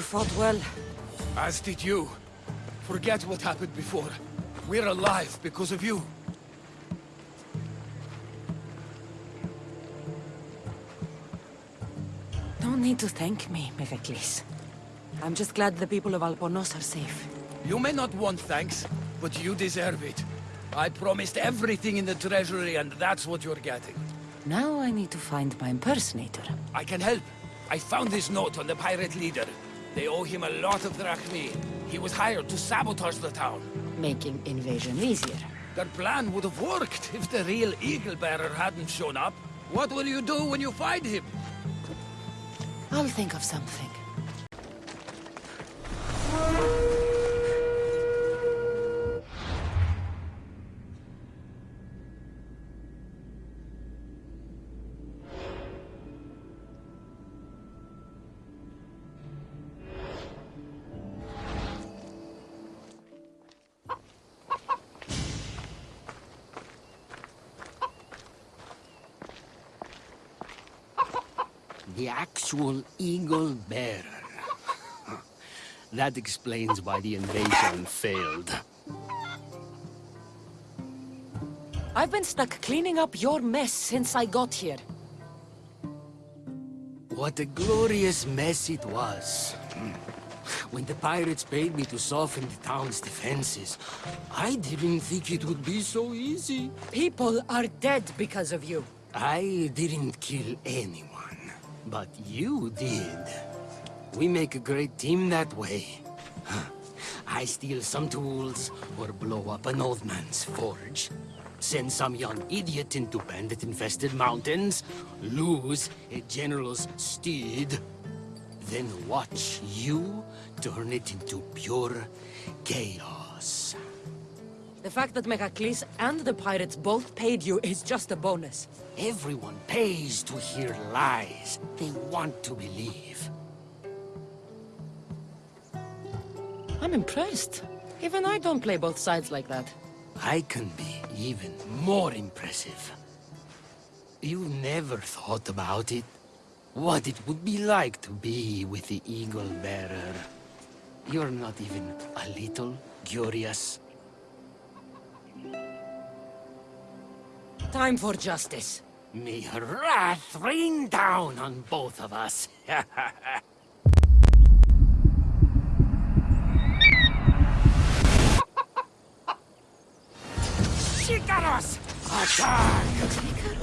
fought well. As did you. Forget what happened before. We're alive because of you. No need to thank me, Megacles. I'm just glad the people of Albornoz are safe. You may not want thanks, but you deserve it. I promised everything in the treasury, and that's what you're getting. Now I need to find my impersonator. I can help. I found this note on the pirate leader. They owe him a lot of drachmae. He was hired to sabotage the town. Making invasion easier. Their plan would have worked if the real Eagle Bearer hadn't shown up. What will you do when you find him? I'll think of something. The actual Eagle Bearer. That explains why the invasion failed. I've been stuck cleaning up your mess since I got here. What a glorious mess it was. When the pirates paid me to soften the town's defenses, I didn't think it would be so easy. People are dead because of you. I didn't kill anyone, but you did. We make a great team that way. I steal some tools, or blow up an old man's forge. Send some young idiot into bandit-infested mountains, lose a general's steed, then watch you turn it into pure chaos. The fact that Megacles and the pirates both paid you is just a bonus. Everyone pays to hear lies they want to believe. I'm impressed. Even I don't play both sides like that. I can be even more impressive. You never thought about it? What it would be like to be with the Eagle Bearer. You're not even a little curious. Time for justice. May wrath rain down on both of us. Chicanos! Attack!